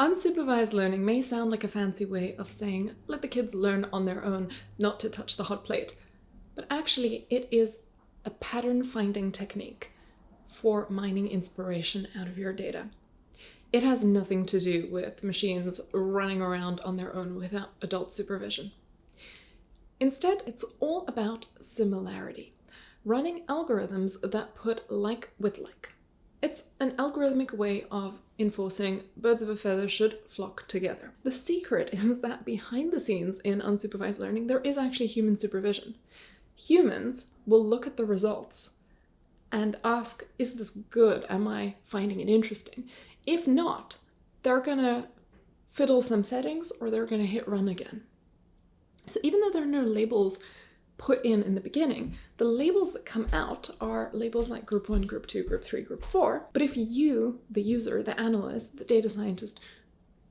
Unsupervised learning may sound like a fancy way of saying, let the kids learn on their own, not to touch the hot plate. But actually, it is a pattern finding technique for mining inspiration out of your data. It has nothing to do with machines running around on their own without adult supervision. Instead, it's all about similarity, running algorithms that put like with like. It's an algorithmic way of enforcing birds of a feather should flock together. The secret is that behind the scenes in unsupervised learning, there is actually human supervision. Humans will look at the results and ask, is this good? Am I finding it interesting? If not, they're gonna fiddle some settings or they're gonna hit run again. So even though there are no labels put in in the beginning, the labels that come out are labels like group one, group two, group three, group four. But if you, the user, the analyst, the data scientist,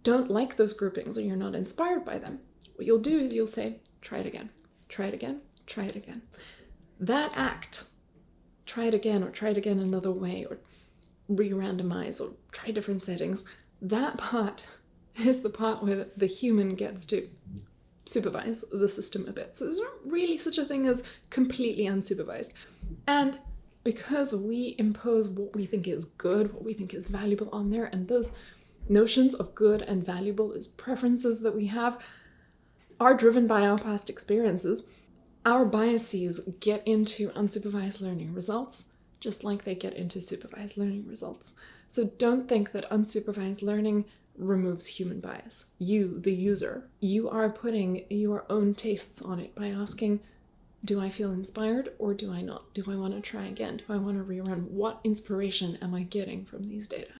don't like those groupings or you're not inspired by them, what you'll do is you'll say, try it again, try it again, try it again. That act, try it again or try it again another way or re-randomize or try different settings, that part is the part where the human gets to supervise the system a bit. So there's not really such a thing as completely unsupervised. And because we impose what we think is good, what we think is valuable on there, and those notions of good and valuable, those preferences that we have, are driven by our past experiences, our biases get into unsupervised learning results just like they get into supervised learning results. So don't think that unsupervised learning removes human bias. You, the user, you are putting your own tastes on it by asking, do I feel inspired or do I not? Do I want to try again? Do I want to rerun? What inspiration am I getting from these data?